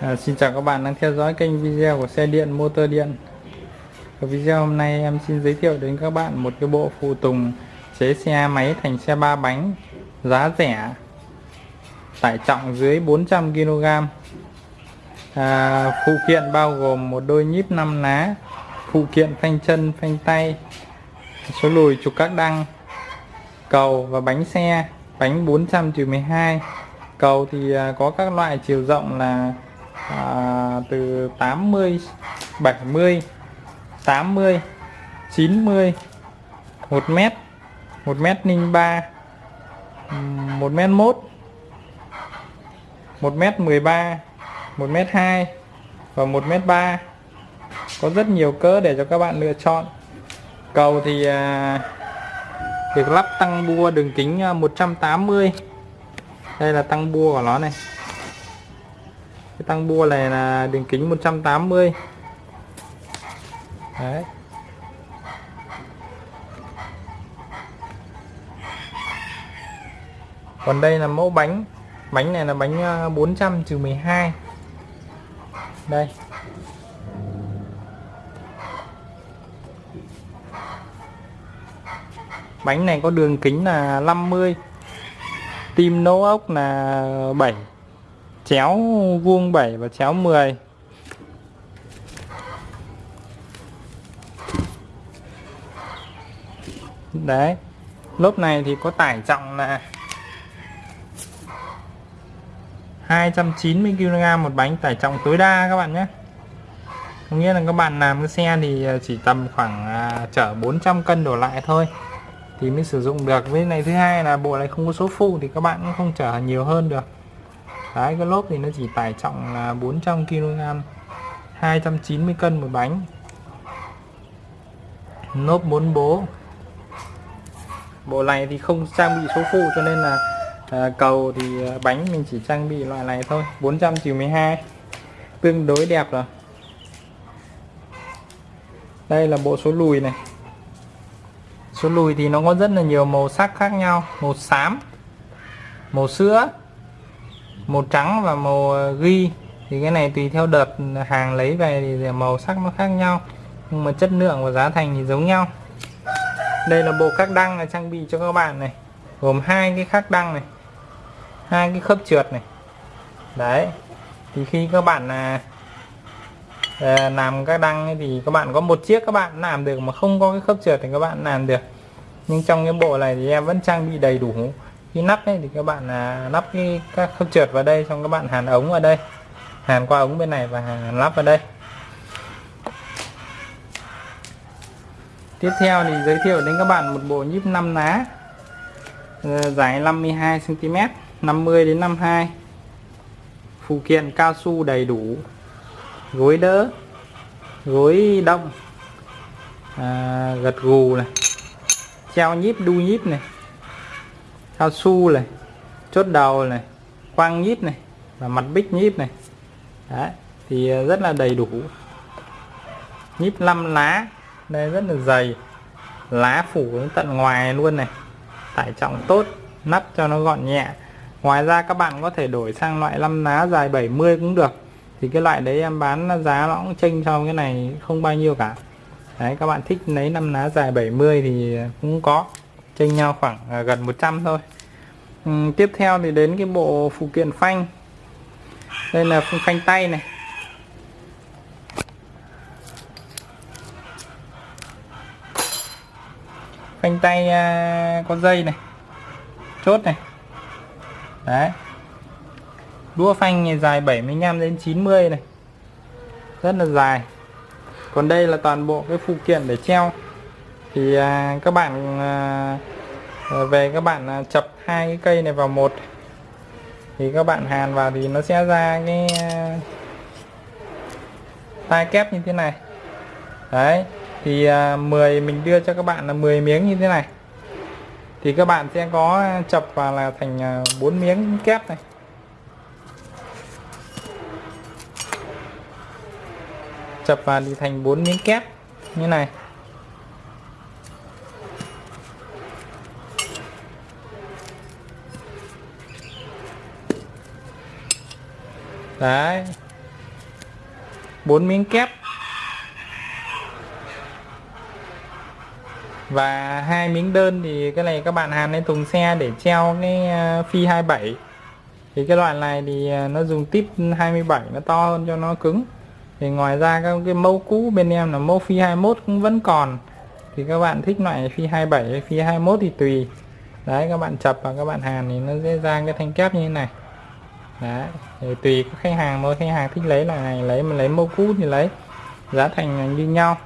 À, xin chào các bạn đang theo dõi kênh video của xe điện motor điện. Ở video hôm nay em xin giới thiệu đến các bạn một cái bộ phụ tùng chế xe máy thành xe ba bánh giá rẻ tải trọng dưới 400 kg à, phụ kiện bao gồm một đôi nhíp 5 ná phụ kiện phanh chân phanh tay số lùi trục các đăng cầu và bánh xe bánh 400-12 cầu thì à, có các loại chiều rộng là à, từ 80 70 80 90 1 mét 1 mét 03 1 mét 1 1 mét 13 1 mét 2 và 1 mét 3 có rất nhiều cỡ để cho các bạn lựa chọn. Cầu thì à, được lắp tăng bua đường kính à, 180 đây là tăng bua của nó này cái tăng bua này là đường kính 180 đấy. Còn đây là mẫu bánh. Bánh này là bánh ờ, 400 trừ 12 đây. Bánh này có đường kính là 50 tim nấu ốc là 7 chéo vuông 7 và chéo 10 đấy lốp này thì có tải trọng là 290 kg một bánh tải trọng tối đa các bạn nhé. Có nghĩa là các bạn làm cái xe thì à, chỉ tầm khoảng à, chở 400 cân đổ lại thôi thì mới sử dụng được. Với này thứ hai là bộ này không có số phụ thì các bạn cũng không chở nhiều hơn được đấy cái lốp thì nó chỉ tải trọng là 400 kg 290 cân một bánh. Lốp 4 bố. Bộ này thì không trang bị số phụ cho nên là à, cầu thì à, bánh mình chỉ trang bị loại này thôi 400 chiều 12 tương đối đẹp rồi. Đây là bộ số lùi này. Số lùi thì nó có rất là nhiều màu sắc khác nhau màu xám màu sữa màu trắng và màu ờ, ghi thì cái này tùy theo đợt hàng lấy về thì màu sắc nó khác nhau nhưng mà chất lượng và giá thành thì giống nhau. Đây là bộ các đăng là trang bị cho các bạn này gồm hai cái khắc đăng này hai cái khớp trượt này. Đấy thì khi các bạn là à, ờ, làm các đăng ấy thì các bạn có một chiếc các bạn làm được mà không có cái khớp trượt thì các bạn làm được. Nhưng trong cái bộ này thì em vẫn trang bị đầy đủ khi nắp ấy thì các bạn là nắp cái các khớp trượt vào đây xong các bạn hàn ống vào đây hàn qua ống bên này và hàn lắp vào đây. Tiếp theo thì giới thiệu đến các bạn một bộ nhíp 5 ná ờ, dài 52 cm 50 đến 52 phụ kiện cao su đầy đủ gối đỡ gối đông, à, gật gù này treo nhíp đu nhíp này cao su này chốt đầu này quang nhíp này và mặt bích nhíp này. Đấy, thì ờ, rất là đầy đủ. Nhíp 5 lá đây rất là dày. Lá phủ đến tận ngoài luôn này tải trọng tốt nắp cho nó gọn nhẹ. Ngoài ra các bạn có thể đổi sang loại 5 lá dài 70 cũng được. Thì cái loại đấy em bán giá nó cũng chênh so cái này không bao nhiêu cả. Đấy các bạn thích lấy 5 lá dài 70 thì cũng có chênh nhau khoảng à, gần 100 thôi. Uhm, tiếp theo thì đến cái bộ phụ kiện phanh. Đây là phanh tay này. Phanh tay à, có dây này chốt này. Đấy. Đũa phanh này dài 75 đến 90 này. Rất là dài. Còn đây là toàn bộ cái phụ kiện để treo thì à, các bạn à, à, về các bạn à, chập hai cái cây này vào một. Thì các bạn hàn vào thì nó sẽ ra cái à, tai kép như thế này. Đấy thì à, 10 mình đưa cho các bạn là 10 miếng như thế này. Thì các bạn sẽ có à, chập vào là thành à, 4 miếng kép này. Chập vào thì thành 4 miếng kép như này. Đấy. Bốn miếng kép. Và hai miếng đơn thì cái này các bạn hàn lên thùng xe để treo cái ờ, phi 27 thì cái loại này thì ờ, nó dùng tip 27 nó to hơn cho nó cứng. Thì ngoài ra các cái mẫu cũ bên em là mẫu phi 21 cũng vẫn còn. Thì các bạn thích loại phi 27 hay phi 21 thì tùy. Đấy, các bạn chập và các bạn hàn thì nó dễ ra cái thanh kép như thế này. Đấy thì tùy khách hàng thôi. Khách hàng thích lấy loại này lấy mà lấy mẫu cũ thì lấy. Giá thành như nhau.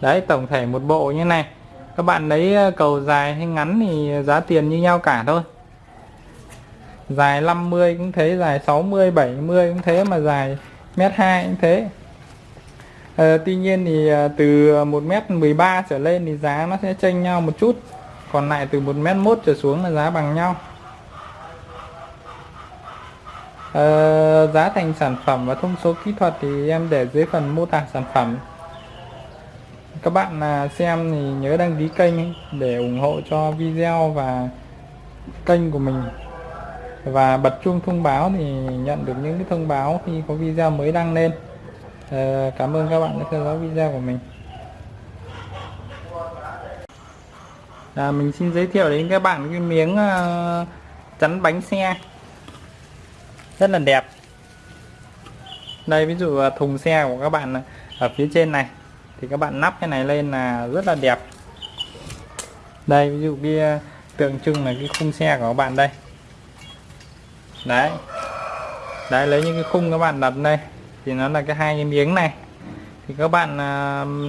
Đấy tổng thể một bộ như này. Các bạn lấy ờ, cầu dài hay ngắn thì giá tiền như nhau cả thôi. Dài 50 cũng thế dài 60 70 cũng thế mà dài mét 2 cũng thế. À, tuy nhiên thì ờ, từ 1 mét 13 trở lên thì giá nó sẽ chênh nhau một chút. Còn lại từ 1 mét 1 trở xuống là giá bằng nhau. Ờ, giá thành sản phẩm và thông số kỹ thuật thì em để dưới phần mô tả sản phẩm. Các bạn là xem thì nhớ đăng ký kênh để ủng hộ cho video và kênh của mình. Và bật chuông thông báo thì nhận được những cái thông báo khi có video mới đăng lên. Ờ, cảm ơn các bạn đã theo dõi video của mình. À, mình xin giới thiệu đến các bạn cái miếng uh, chắn bánh xe rất là đẹp. Đây, ví dụ à, thùng xe của các bạn à, ở phía trên này, thì các bạn nắp cái này lên là rất là đẹp. Đây, ví dụ kia à, tượng trưng là cái khung xe của các bạn đây. Đấy. Đấy, lấy những cái khung các bạn đặt đây, thì nó là cái hai cái miếng này. Thì các bạn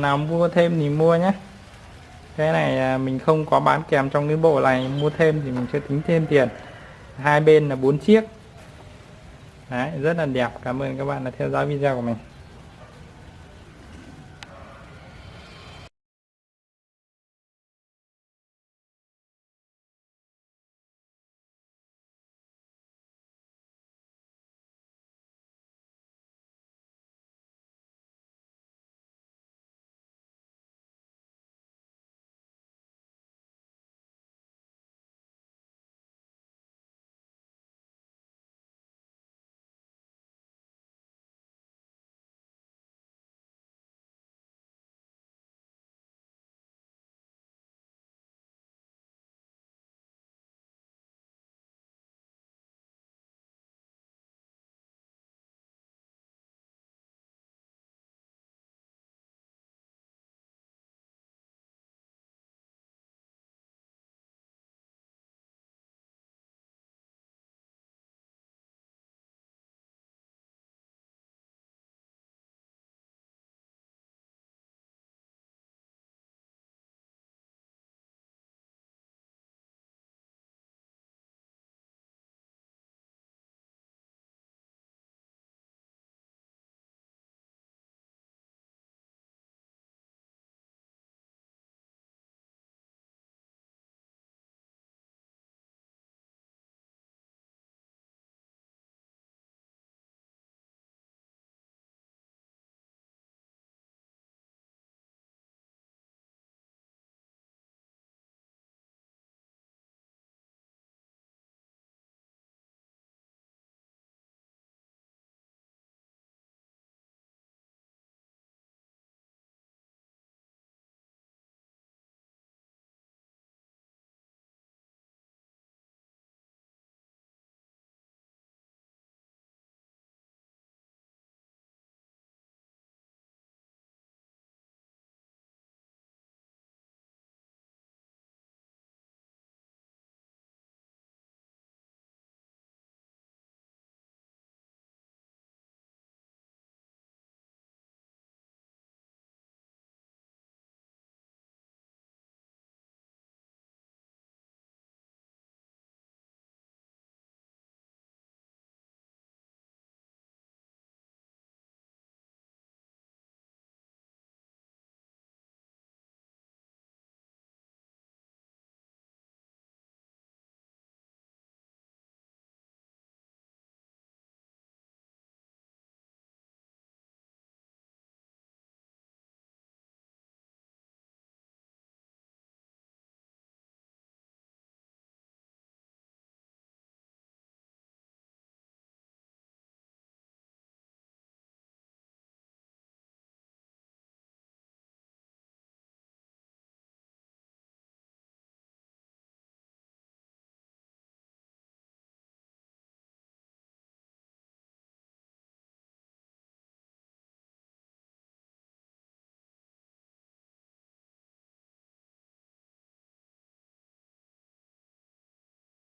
nào mua thêm thì mua nhé. Cái này mình không có bán kèm trong cái bộ này, mua thêm thì mình sẽ tính thêm tiền. Hai bên là bốn chiếc đấy rất là đẹp. Cảm ơn các bạn đã theo dõi video của mình.